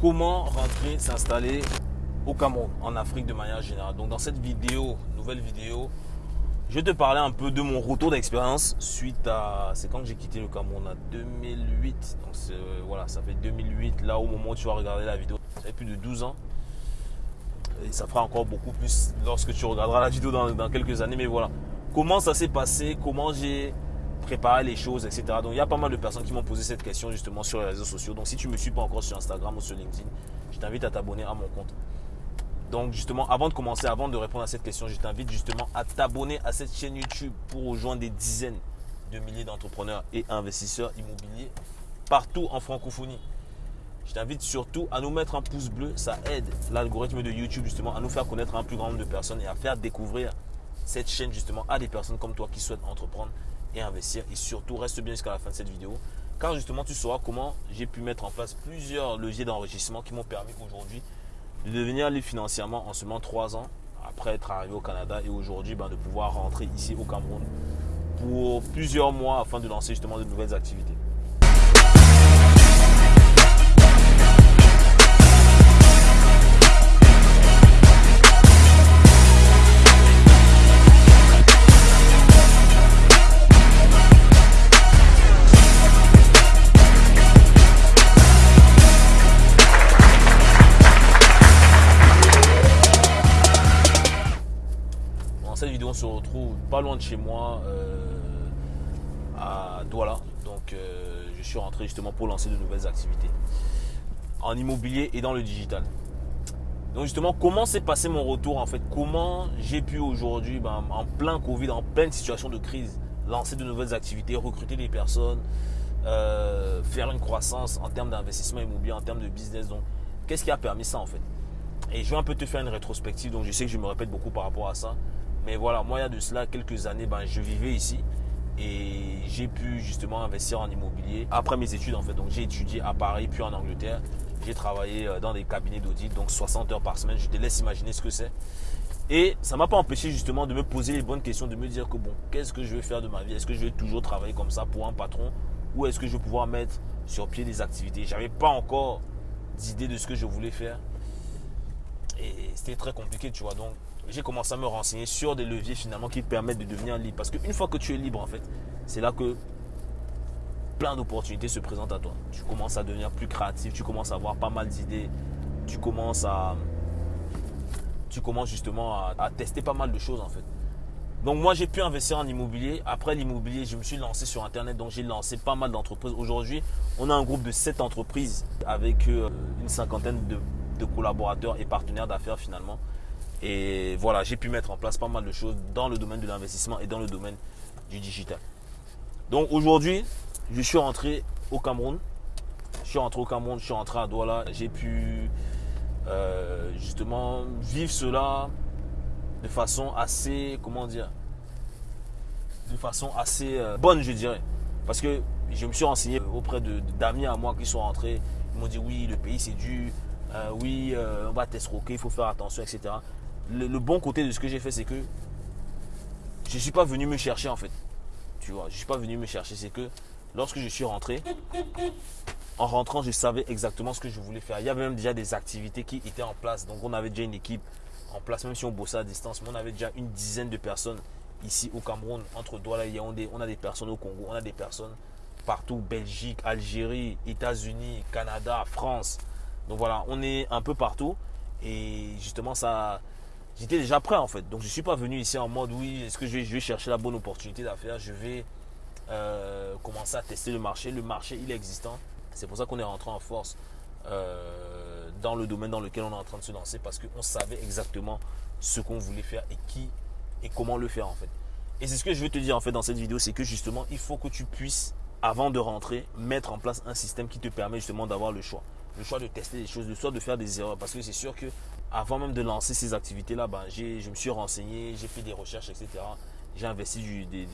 Comment rentrer, s'installer au Cameroun, en Afrique de manière générale? Donc dans cette vidéo, nouvelle vidéo, je vais te parler un peu de mon retour d'expérience suite à... C'est quand j'ai quitté le Cameroun En 2008. Donc voilà, ça fait 2008, là au moment où tu vas regarder la vidéo. Ça fait plus de 12 ans. Et ça fera encore beaucoup plus lorsque tu regarderas la vidéo dans quelques années. Mais voilà, comment ça s'est passé, comment j'ai préparer les choses, etc. Donc il y a pas mal de personnes qui m'ont posé cette question justement sur les réseaux sociaux. Donc si tu ne me suis pas encore sur Instagram ou sur LinkedIn, je t'invite à t'abonner à mon compte. Donc justement, avant de commencer, avant de répondre à cette question, je t'invite justement à t'abonner à cette chaîne YouTube pour rejoindre des dizaines de milliers d'entrepreneurs et investisseurs immobiliers partout en francophonie. Je t'invite surtout à nous mettre un pouce bleu, ça aide l'algorithme de YouTube justement à nous faire connaître un plus grand nombre de personnes et à faire découvrir cette chaîne justement à des personnes comme toi qui souhaitent entreprendre et investir. Et surtout, reste bien jusqu'à la fin de cette vidéo. Car justement, tu sauras comment j'ai pu mettre en place plusieurs leviers d'enrichissement qui m'ont permis aujourd'hui de devenir libre financièrement en seulement trois ans après être arrivé au Canada et aujourd'hui ben, de pouvoir rentrer ici au Cameroun pour plusieurs mois afin de lancer justement de nouvelles activités. Pas loin de chez moi, euh, à Douala. Donc, euh, je suis rentré justement pour lancer de nouvelles activités en immobilier et dans le digital. Donc justement, comment s'est passé mon retour en fait? Comment j'ai pu aujourd'hui, ben, en plein Covid, en pleine situation de crise, lancer de nouvelles activités, recruter des personnes, euh, faire une croissance en termes d'investissement immobilier, en termes de business? Donc, qu'est-ce qui a permis ça en fait? Et je vais un peu te faire une rétrospective. Donc, je sais que je me répète beaucoup par rapport à ça. Mais voilà, moi, il y a de cela quelques années, ben, je vivais ici et j'ai pu justement investir en immobilier après mes études en fait. Donc j'ai étudié à Paris puis en Angleterre. J'ai travaillé euh, dans des cabinets d'audit, donc 60 heures par semaine. Je te laisse imaginer ce que c'est. Et ça ne m'a pas empêché justement de me poser les bonnes questions, de me dire que bon, qu'est-ce que je vais faire de ma vie? Est-ce que je vais toujours travailler comme ça pour un patron? Ou est-ce que je vais pouvoir mettre sur pied des activités? J'avais pas encore d'idée de ce que je voulais faire. Et c'était très compliqué, tu vois. Donc j'ai commencé à me renseigner sur des leviers finalement qui permettent de devenir libre. Parce qu'une fois que tu es libre, en fait, c'est là que plein d'opportunités se présentent à toi. Tu commences à devenir plus créatif, tu commences à avoir pas mal d'idées, tu commences à. Tu commences justement à, tester pas mal de choses en fait. Donc moi j'ai pu investir en immobilier. Après l'immobilier, je me suis lancé sur Internet. Donc j'ai lancé pas mal d'entreprises. Aujourd'hui, on a un groupe de 7 entreprises avec euh, une cinquantaine de collaborateurs et partenaires d'affaires finalement. Et voilà, j'ai pu mettre en place pas mal de choses dans le domaine de l'investissement et dans le domaine du digital. Donc aujourd'hui, je suis rentré au Cameroun. Je suis rentré au Cameroun, je suis rentré à Douala. J'ai pu euh, justement vivre cela de façon assez, comment dire, de façon assez euh, bonne, je dirais. Parce que je me suis renseigné auprès d'amis à moi qui sont rentrés. Ils m'ont dit oui, le pays c'est dur, euh, oui, on va t'escroquer, il faut faire attention, etc le, bon côté de ce que j'ai fait, c'est que je ne suis pas venu me chercher en fait. Tu vois, je ne suis pas venu me chercher. C'est que lorsque je suis rentré, en rentrant, je savais exactement ce que je voulais faire. Il y avait même déjà des activités qui étaient en place. Donc on avait déjà une équipe en place, même si on bossait à distance. Mais on avait déjà une dizaine de personnes ici au Cameroun, entre Douala et Yaoundé. On a des personnes au Congo, on a des personnes partout, Belgique, Algérie, États-Unis, Canada, France. Donc voilà, on est un peu partout. Et justement, ça, j'étais déjà prêt en fait. Donc je ne suis pas venu ici en mode oui, est-ce que je vais, chercher la bonne opportunité d'affaires, je vais euh, commencer à tester le marché. Le marché, il est existant. C'est pour ça qu'on est rentré en force euh, dans le domaine dans lequel on est en train de se lancer parce qu'on savait exactement ce qu'on voulait faire et qui et comment le faire en fait. Et c'est ce que je veux te dire en fait dans cette vidéo, c'est que justement, il faut que tu puisses, avant de rentrer, mettre en place un système qui te permet justement d'avoir le choix. Le choix de tester des choses, le choix de faire des erreurs. Parce que c'est sûr que avant même de lancer ces activités-là, ben, je me suis renseigné, j'ai fait des recherches, etc. J'ai investi du, de,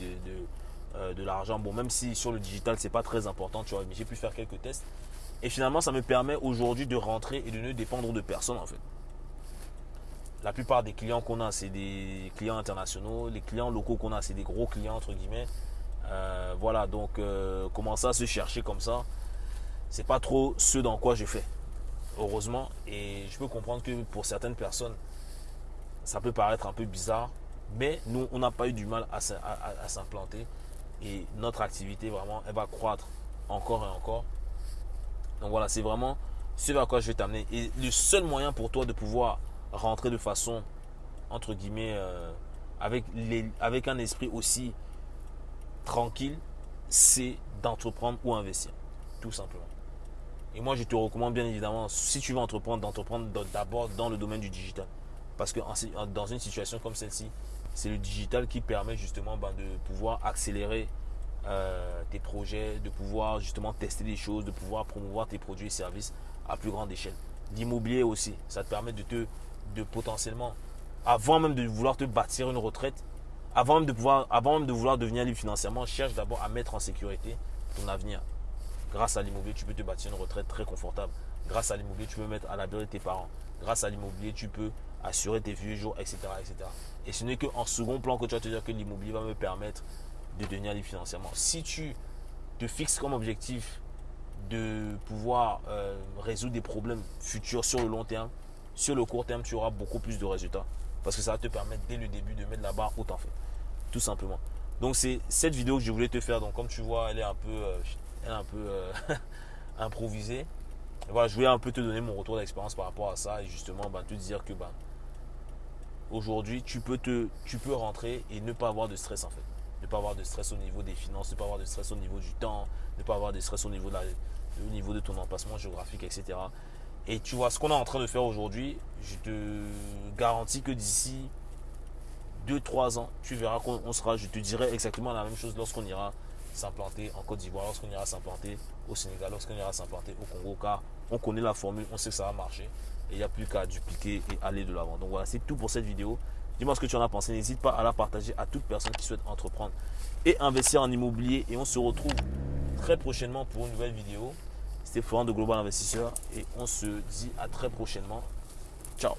euh, de, l'argent. Bon, même si sur le digital, ce n'est pas très important, tu vois, mais j'ai pu faire quelques tests. Et finalement, ça me permet aujourd'hui de rentrer et de ne dépendre de personne, en fait. La plupart des clients qu'on a, c'est des clients internationaux. Les clients locaux qu'on a, c'est des gros clients, entre guillemets. Euh, voilà, donc euh, commencer à se chercher comme ça, c'est pas trop ce dans quoi je fais. heureusement. Et je peux comprendre que pour certaines personnes, ça peut paraître un peu bizarre, mais nous, on n'a pas eu du mal à, s'implanter. Et notre activité, vraiment, elle va croître encore et encore. Donc voilà, c'est vraiment ce vers quoi je vais t'amener. Et le seul moyen pour toi de pouvoir rentrer de façon, entre guillemets, euh, avec, avec un esprit aussi tranquille, c'est d'entreprendre ou investir. Tout simplement. Et moi, je te recommande bien évidemment, si tu veux entreprendre, d'entreprendre d'abord dans le domaine du digital. Parce que dans une situation comme celle-ci, c'est le digital qui permet justement ben, de pouvoir accélérer euh, tes projets, de pouvoir justement tester des choses, de pouvoir promouvoir tes produits et services à plus grande échelle. L'immobilier aussi, ça te permet de te, de potentiellement, avant même de vouloir te bâtir une retraite, avant même de, pouvoir, avant même de vouloir devenir libre financièrement, cherche d'abord à mettre en sécurité ton avenir. Grâce à l'immobilier, tu peux te bâtir une retraite très confortable. Grâce à l'immobilier, tu peux mettre à l'abri de tes parents. Grâce à l'immobilier, tu peux assurer tes vieux jours, etc. etc. Et ce n'est qu'en second plan que tu vas te dire que l'immobilier va me permettre de devenir libre financièrement. Si tu te fixes comme objectif de pouvoir euh, résoudre des problèmes futurs sur le long terme, sur le court terme, tu auras beaucoup plus de résultats. Parce que ça va te permettre dès le début de mettre la barre haute en fait. Tout simplement. Donc c'est cette vidéo que je voulais te faire. Donc comme tu vois, elle est un peu euh, un peu euh, improvisé. voilà, je voulais un peu te donner mon retour d'expérience par rapport à ça et justement bah, te dire que bah, aujourd'hui tu peux te rentrer et ne pas avoir de stress en fait. Ne pas avoir de stress au niveau des finances, ne pas avoir de stress au niveau du temps, ne pas avoir de stress au niveau de, au niveau de ton emplacement géographique, etc. Et tu vois, ce qu'on est en train de faire aujourd'hui, je te garantis que d'ici 2-3 ans, tu verras qu'on sera, je te dirai exactement la même chose lorsqu'on ira s'implanter en Côte d'Ivoire, lorsqu'on ira s'implanter au Sénégal, lorsqu'on ira s'implanter au Congo, car on connaît la formule, on sait que ça va marcher. Et il n'y a plus qu'à dupliquer et aller de l'avant. Donc voilà, c'est tout pour cette vidéo. Dis-moi ce que tu en as pensé. N'hésite pas à la partager à toute personne qui souhaite entreprendre et investir en immobilier. Et on se retrouve très prochainement pour une nouvelle vidéo. C'était Florent de Global Investisseur et on se dit à très prochainement. Ciao